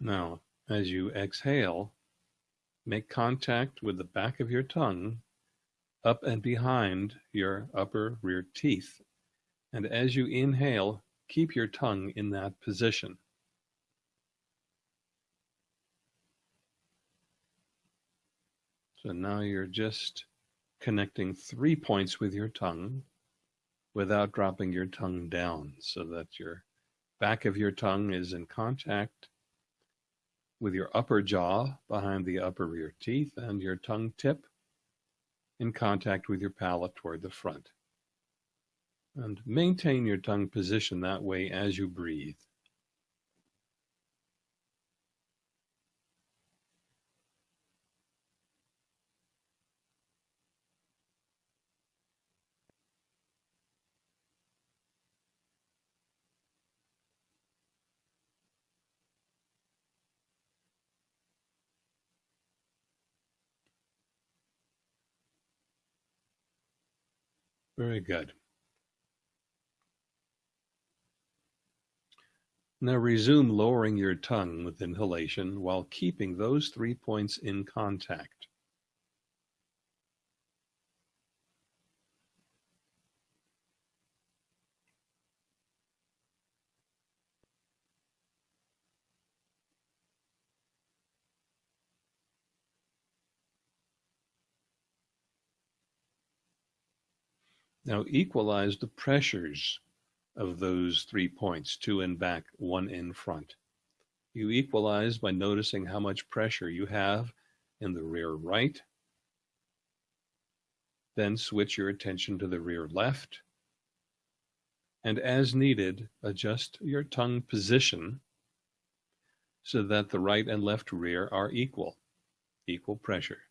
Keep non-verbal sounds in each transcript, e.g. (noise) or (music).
Now, as you exhale, make contact with the back of your tongue up and behind your upper rear teeth. And as you inhale, keep your tongue in that position. So now you're just connecting three points with your tongue without dropping your tongue down so that your back of your tongue is in contact with your upper jaw behind the upper rear teeth and your tongue tip in contact with your palate toward the front. And maintain your tongue position that way as you breathe. Very good. Now resume lowering your tongue with inhalation while keeping those three points in contact. Now equalize the pressures of those three points, two in back, one in front. You equalize by noticing how much pressure you have in the rear right. Then switch your attention to the rear left. And as needed, adjust your tongue position so that the right and left rear are equal, equal pressure.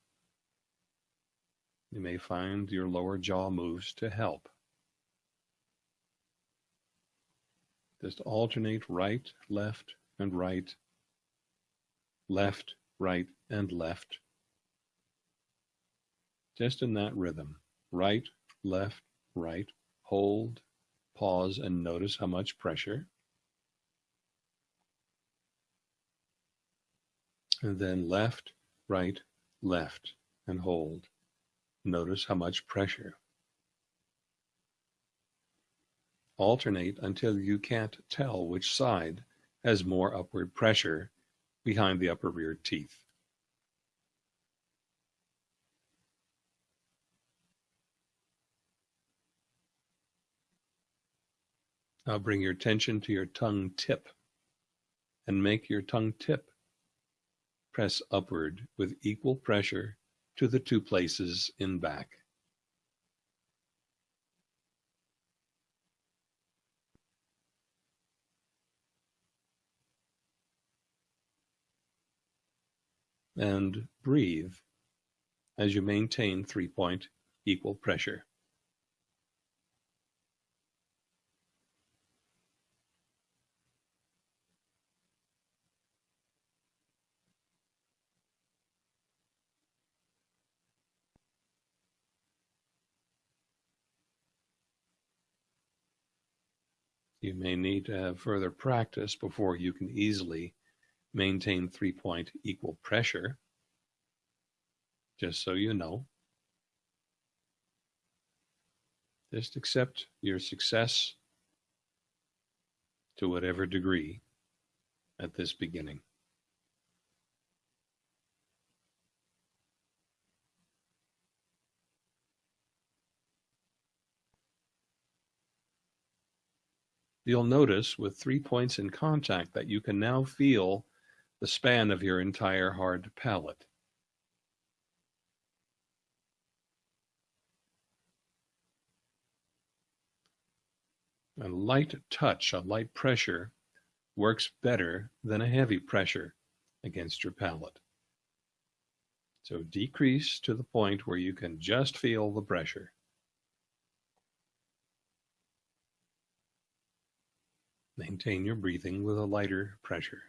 You may find your lower jaw moves to help. Just alternate right, left, and right, left, right, and left. Just in that rhythm. Right, left, right, hold, pause, and notice how much pressure. And then left, right, left, and hold. Notice how much pressure. Alternate until you can't tell which side has more upward pressure behind the upper rear teeth. Now bring your attention to your tongue tip and make your tongue tip press upward with equal pressure to the two places in back. And breathe as you maintain three-point equal pressure. May need to have further practice before you can easily maintain three-point equal pressure, just so you know. Just accept your success to whatever degree at this beginning. You'll notice with three points in contact that you can now feel the span of your entire hard palate. A light touch, a light pressure works better than a heavy pressure against your palate. So decrease to the point where you can just feel the pressure. Maintain your breathing with a lighter pressure.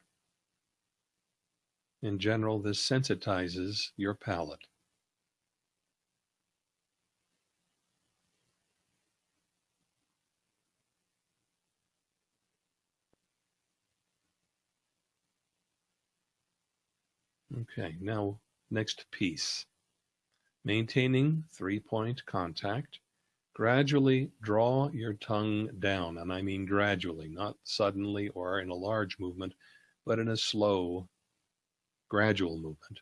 In general, this sensitizes your palate. Okay, now next piece. Maintaining three-point contact, gradually draw your tongue down, and I mean gradually, not suddenly or in a large movement, but in a slow, gradual movement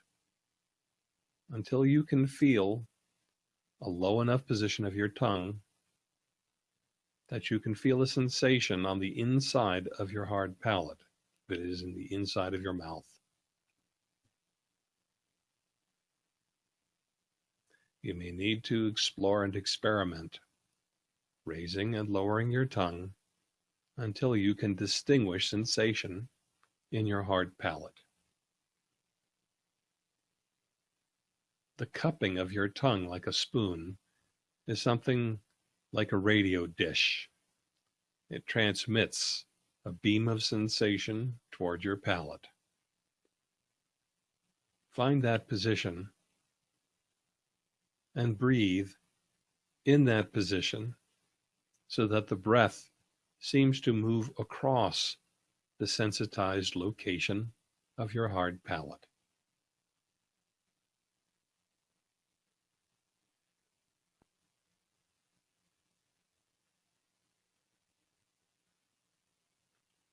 until you can feel a low enough position of your tongue that you can feel a sensation on the inside of your hard palate, that is in the inside of your mouth. You may need to explore and experiment, raising and lowering your tongue until you can distinguish sensation in your hard palate. The cupping of your tongue like a spoon is something like a radio dish. It transmits a beam of sensation toward your palate. Find that position and breathe in that position so that the breath seems to move across the sensitized location of your hard palate.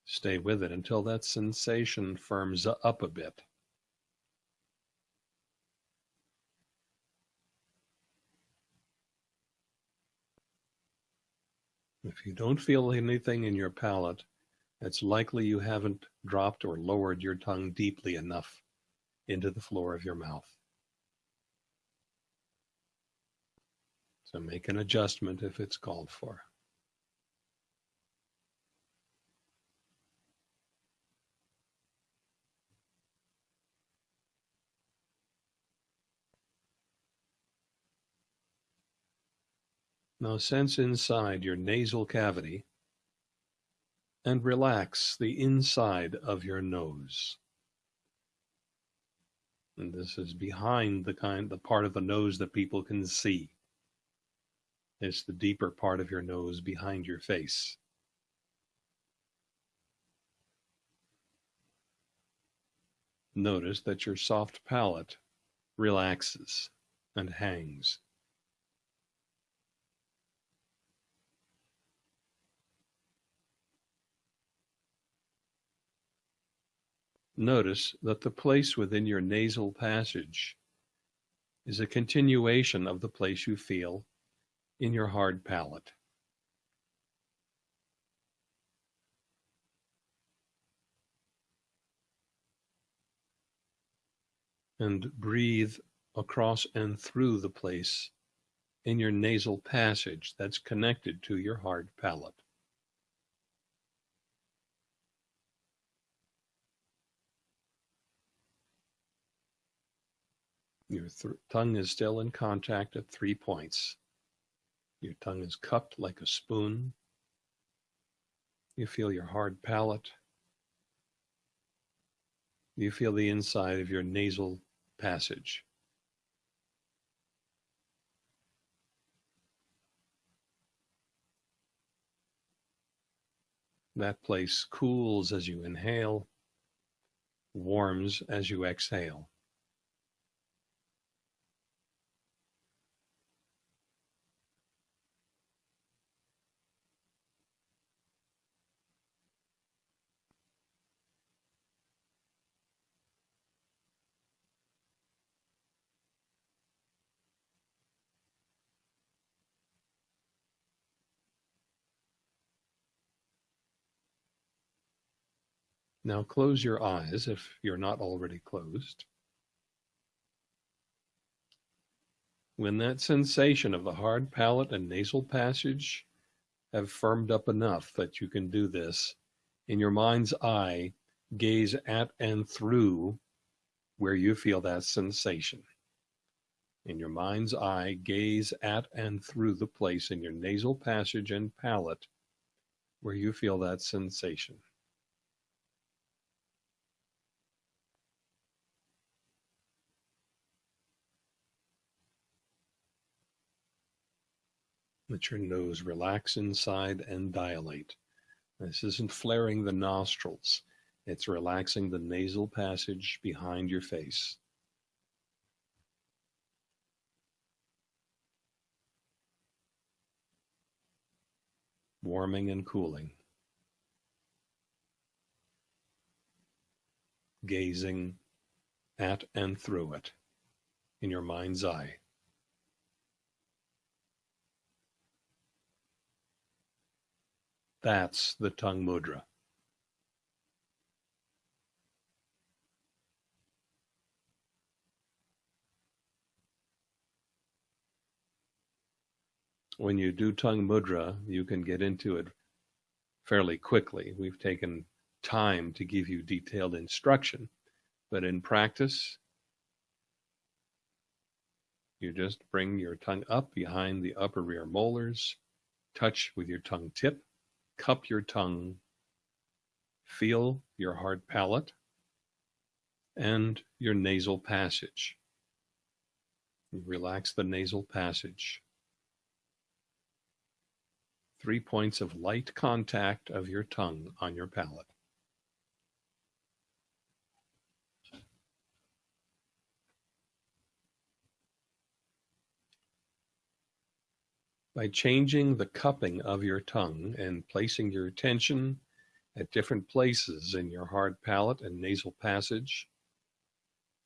Stay with it until that sensation firms up a bit. If you don't feel anything in your palate, it's likely you haven't dropped or lowered your tongue deeply enough into the floor of your mouth. So make an adjustment if it's called for. Now sense inside your nasal cavity and relax the inside of your nose. And this is behind the kind, the part of the nose that people can see. It's the deeper part of your nose behind your face. Notice that your soft palate relaxes and hangs. Notice that the place within your nasal passage is a continuation of the place you feel in your hard palate. And breathe across and through the place in your nasal passage that's connected to your hard palate. Your tongue is still in contact at three points. Your tongue is cupped like a spoon. You feel your hard palate. You feel the inside of your nasal passage. That place cools as you inhale, warms as you exhale. Now close your eyes if you're not already closed. When that sensation of the hard palate and nasal passage have firmed up enough that you can do this, in your mind's eye, gaze at and through where you feel that sensation. In your mind's eye, gaze at and through the place in your nasal passage and palate where you feel that sensation. Let your nose relax inside and dilate. This isn't flaring the nostrils. It's relaxing the nasal passage behind your face. Warming and cooling. Gazing at and through it in your mind's eye. That's the tongue mudra. When you do tongue mudra, you can get into it fairly quickly. We've taken time to give you detailed instruction, but in practice, you just bring your tongue up behind the upper rear molars, touch with your tongue tip, cup your tongue, feel your hard palate and your nasal passage. Relax the nasal passage. Three points of light contact of your tongue on your palate. By changing the cupping of your tongue and placing your attention at different places in your hard palate and nasal passage,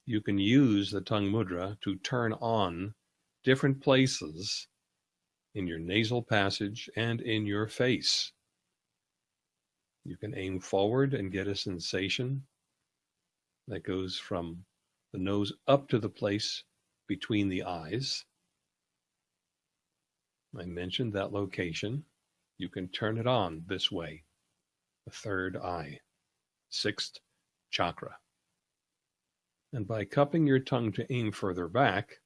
you can use the tongue mudra to turn on different places in your nasal passage and in your face. You can aim forward and get a sensation that goes from the nose up to the place between the eyes I mentioned that location. You can turn it on this way. The third eye, sixth chakra. And by cupping your tongue to aim further back,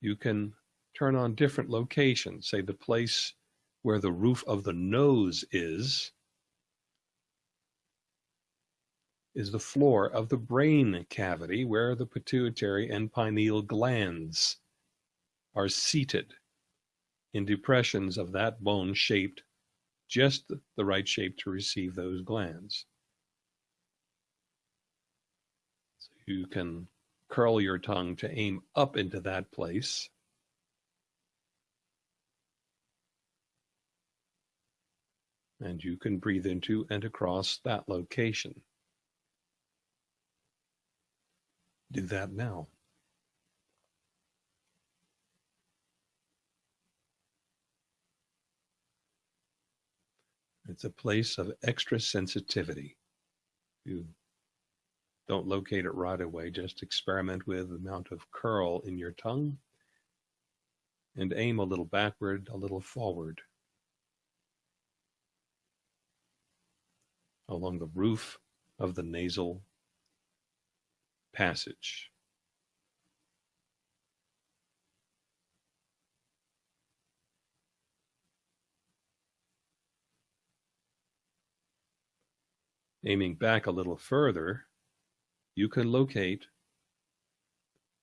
you can turn on different locations, say the place where the roof of the nose is, is the floor of the brain cavity where the pituitary and pineal glands are seated in depressions of that bone shaped just the right shape to receive those glands. So you can curl your tongue to aim up into that place. And you can breathe into and across that location. Do that now. It's a place of extra sensitivity. You don't locate it right away, just experiment with the amount of curl in your tongue and aim a little backward, a little forward. Along the roof of the nasal passage. Aiming back a little further, you can locate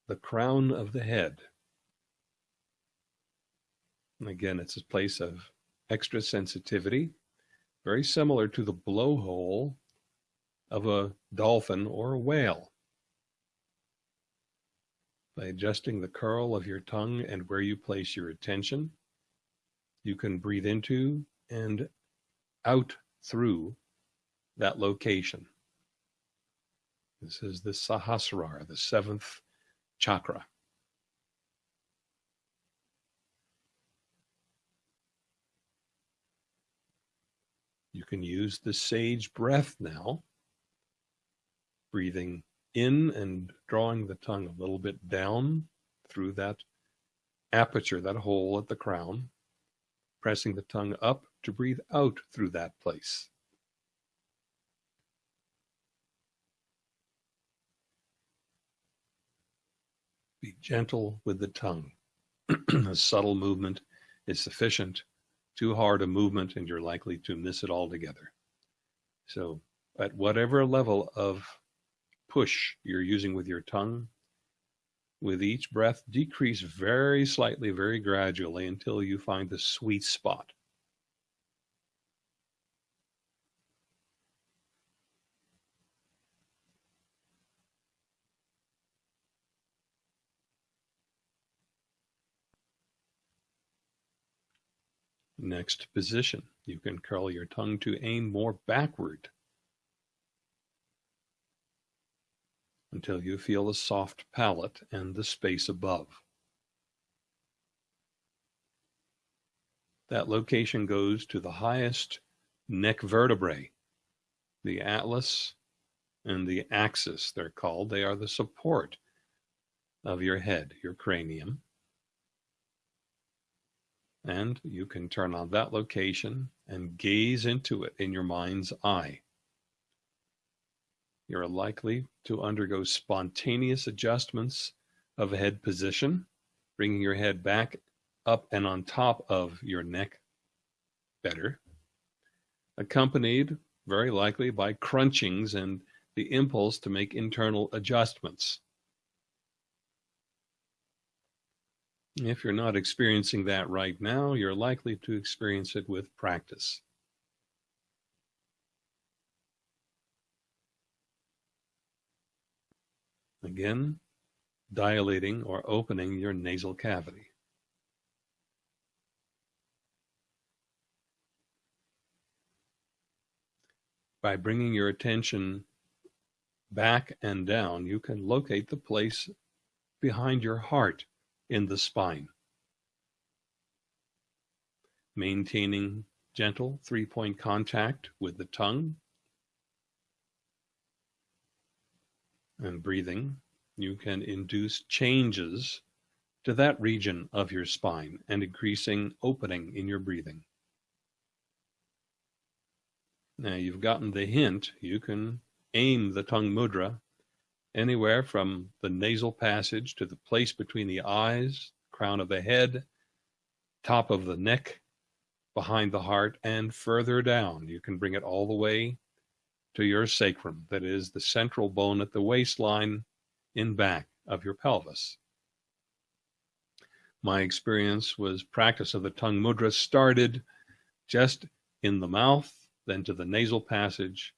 the crown of the head. And again, it's a place of extra sensitivity, very similar to the blowhole of a dolphin or a whale. By adjusting the curl of your tongue and where you place your attention, you can breathe into and out through that location. This is the Sahasrara, the seventh chakra. You can use the sage breath now, breathing in and drawing the tongue a little bit down through that aperture, that hole at the crown, pressing the tongue up to breathe out through that place. Be gentle with the tongue. (clears throat) a subtle movement is sufficient. Too hard a movement, and you're likely to miss it altogether. So, at whatever level of push you're using with your tongue, with each breath, decrease very slightly, very gradually until you find the sweet spot. Next position. You can curl your tongue to aim more backward until you feel a soft palate and the space above. That location goes to the highest neck vertebrae, the atlas and the axis, they're called. They are the support of your head, your cranium. And you can turn on that location and gaze into it in your mind's eye. You're likely to undergo spontaneous adjustments of head position, bringing your head back up and on top of your neck better, accompanied very likely by crunchings and the impulse to make internal adjustments. If you're not experiencing that right now, you're likely to experience it with practice. Again, dilating or opening your nasal cavity. By bringing your attention back and down, you can locate the place behind your heart in the spine. Maintaining gentle three-point contact with the tongue and breathing, you can induce changes to that region of your spine and increasing opening in your breathing. Now you've gotten the hint, you can aim the tongue mudra anywhere from the nasal passage to the place between the eyes, crown of the head, top of the neck, behind the heart, and further down. You can bring it all the way to your sacrum, that is the central bone at the waistline in back of your pelvis. My experience was practice of the tongue mudra started just in the mouth, then to the nasal passage,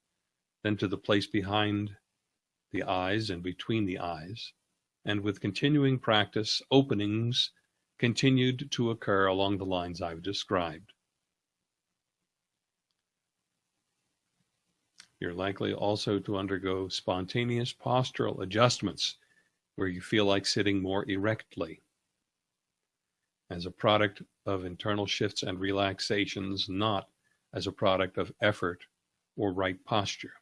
then to the place behind the eyes and between the eyes, and with continuing practice, openings continued to occur along the lines I've described. You're likely also to undergo spontaneous postural adjustments where you feel like sitting more erectly as a product of internal shifts and relaxations, not as a product of effort or right posture.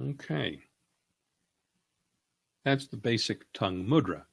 Okay. That's the basic tongue mudra.